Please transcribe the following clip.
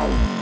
Oh.